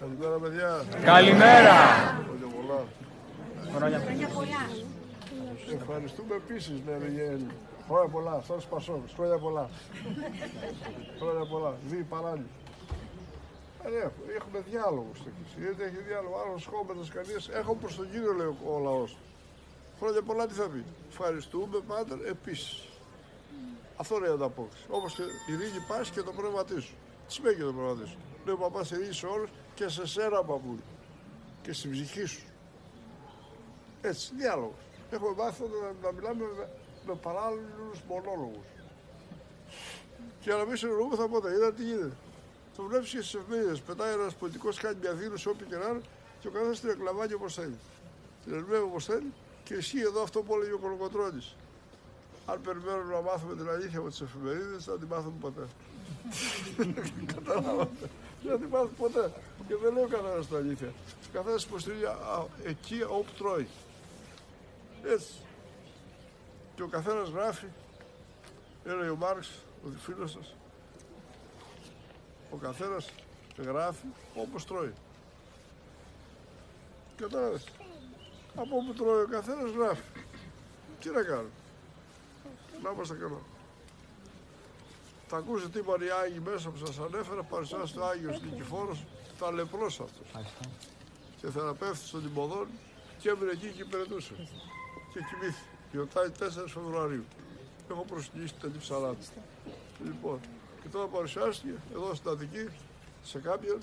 Καλημέρα, παιδιά. Καλημέρα. Χρόνια πολλά. Ευχαριστούμε επίσης, ναι, Ριγέλη. Χρόνια πολλά. Σαν Σπασόκ. Χρόνια πολλά. Χρόνια πολλά. Δύο παράλληλοι. Ε, ναι, έχουμε διάλογο στο εκεί. Γιατί έχει διάλογο. Άλλο σχόλιο κανείς. Έχω προς τον κύριο, λέει ο λαός. Χρόνια πολλά τι θα πει. Ευχαριστούμε πάντα επίσης. Αυτό είναι η ανταπόκριση. Όπως και η ρίγη πας και το πνεύμα της. Τι σημαίνει και το πνεύμα τη. Λέει ο παπά ειρήνη σε όλους και σε σένα παππού. Και στην ψυχή σου. Έτσι, διάλογος. Έχουμε μάθει να, να μιλάμε με, με παράλληλους μονόλογους. Και να μην συνεννοούμεθα ποτέ. Είδα τι γίνεται. Το βλέπεις και στις εφημερίδες. Πετάει ένας πολιτικός, κάνει μια δήλωση όπου και να είναι και ο καθένας την εκλαμβάνει όπως θέλει. Την ερμηνεύει όπως θέλει και ισχύει εδώ αυτό που έλεγε ο Κολοκοτρόνη. Αν περιμένουμε να μάθουμε την αλήθεια από τις εφημερίδες, δεν θα την μάθουμε ποτέ. Καταλάβατε. Δεν θα την μάθουμε ποτέ. Και δεν λέει ο καθένα την αλήθεια. Ο καθένας υποστηρίζει εκεί όπου τρώει. Έτσι. Και ο καθένας γράφει, έλεγε ο Μάρξ, ο φίλος σας, ο καθένας γράφει όπως τρώει. Κατάλαβε. Από όπου τρώει ο καθένας γράφει. Τι να κάνω. Να είμαστε καλά. Θα ακούσετε τι είπαν οι Άγιοι μέσα που σας ανέφερα, παρουσιάζει ο Άγιος Νικηφόρος, τα λεπρός αυτός. Και θεραπεύτη στον Τιμωδόν και έμεινε εκεί και υπηρετούσε. Και κοιμήθηκε. Γιορτάει 4 Φεβρουαρίου. Έχω προσκυνήσει την ψαλάτη. Λοιπόν, και τώρα παρουσιάστηκε εδώ στην Αττική σε κάποιον,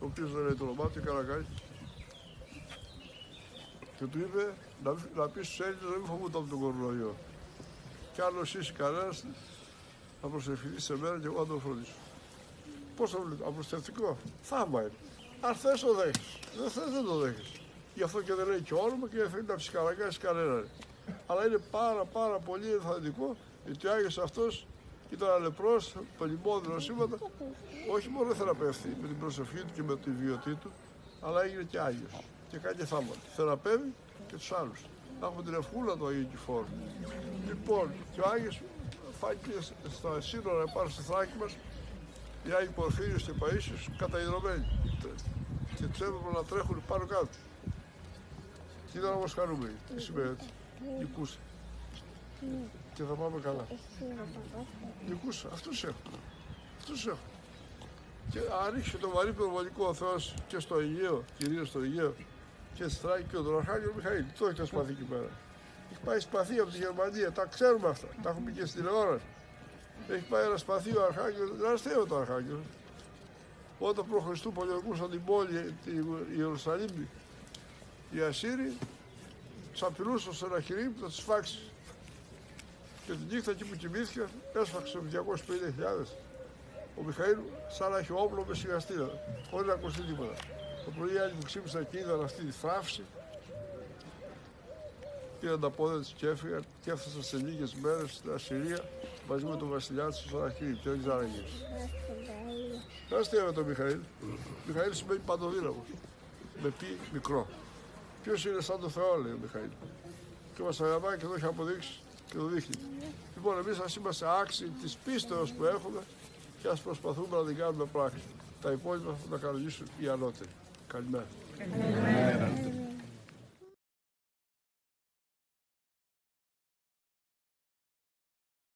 ο οποίος δεν λέει το όνομά του, Καρακάκη. Και του είπε να, να πεις στους Έλληνες να μην φοβούνται από τον κορονοϊό. Κι άλλος είσαι κανένας, θα προσευχηθείς σε μένα και εγώ θα τον φροντίσω. Πώς το βλέπω, απλουστευτικό. Θαύμα είναι. Αν θες το δέχεις. Δεν θες δεν το δέχεις. Γι' αυτό και δεν λέει και όνομα και δεν θέλει να ψυχαναγκάσει κανέναν. Αλλά είναι πάρα πάρα πολύ ενθαρρυντικό γιατί ο Άγιος αυτός ήταν αλεπρός, παλιμόδυνο σήματα, όχι μόνο θεραπεύτη με την προσευχή του και με τη βιωτή του, αλλά έγινε και Άγιος και κάνει θαύματα. Θεραπεύει και τους άλλους. Να έχουμε την ευχούλα του Αγίου Κυφόρου. Λοιπόν, και ο Άγιος φάνηκε στα σύνορα πάνω στη Θράκη μας οι Άγιοι Πορφύριος και Παΐσιος καταϊδρωμένοι και τους έπρεπε να τρέχουν πάνω κάτω. Και ήταν όμως χαρούμενοι. Τι σημαίνει έτσι. Νικούσε. Και θα πάμε καλά. Νικούσε. Αυτούς έχω. Αυτούς έχω. Και αν το βαρύ προβολικό ο Θεός και στο Αιγαίο, κυρίως στο Αιγαίο, και στη Θράκη και τον Αρχάγγελο Μιχαήλ. Το έχει σπαθεί εκεί πέρα. Έχει πάει σπαθί από τη Γερμανία, τα ξέρουμε αυτά. Τα έχουμε πει και στην τηλεόραση. Έχει πάει ένα σπαθί ο Αρχάγγελος, δεν αστείο το Αρχάγγελος. Όταν προ Χριστού πολιορκούσαν την πόλη, τη Ιερουσαλήμ, οι Ασσύριοι, τους απειλούσαν σε ένα χειρί που θα του φάξεις. Και την νύχτα εκεί που κοιμήθηκα, έσφαξε με 250.000. Ο Μιχαήλ σαν να έχει όπλο μες σιγαστήρα, χωρίς να ακουστεί τίποτα. Το πρωί άλλοι που ξύπνησαν και είδαν αυτή τη θράψη, πήραν τα πόδια του και έφυγαν και έφτασαν σε λίγες μέρες στην Ασσυρία μαζί με τον βασιλιά του στο Σαραχήρι και δεν ξέραν γύρω. Δεν αστείευε τον Μιχαήλ. Μιχαήλ σημαίνει παντοδύναμος. Με πει μικρό. Ποιος είναι σαν το Θεό, λέει ο Μιχαήλ. Και μας αγαπάει και το έχει αποδείξει και το δείχνει. Λοιπόν, εμείς ας είμαστε άξιοι της πίστεως που έχουμε και ας προσπαθούμε να την κάνουμε πράξη. Τα υπόλοιπα θα τα κανονίσουν οι ανώτεροι. Καλημέρα. Καλημέρα.